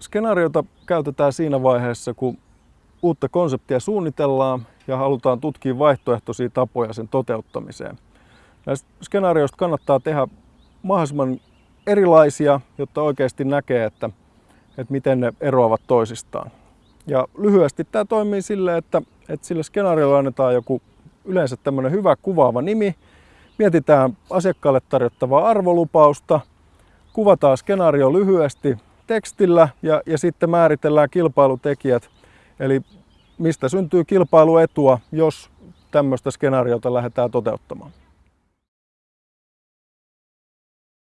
Skenaariota käytetään siinä vaiheessa, kun uutta konseptia suunnitellaan ja halutaan tutkia vaihtoehtoisia tapoja sen toteuttamiseen. Näistä skenaarioista kannattaa tehdä mahdollisimman erilaisia, jotta oikeasti näkee, että, että miten ne eroavat toisistaan. Ja lyhyesti tämä toimii sille, että, että sille skenaariolle annetaan joku yleensä tämmöinen hyvä kuvaava nimi, mietitään asiakkaalle tarjottavaa arvolupausta, kuvataan skenaario lyhyesti tekstillä ja, ja sitten määritellään kilpailutekijät, eli mistä syntyy kilpailuetua, jos tämmöistä skenaariota lähdetään toteuttamaan.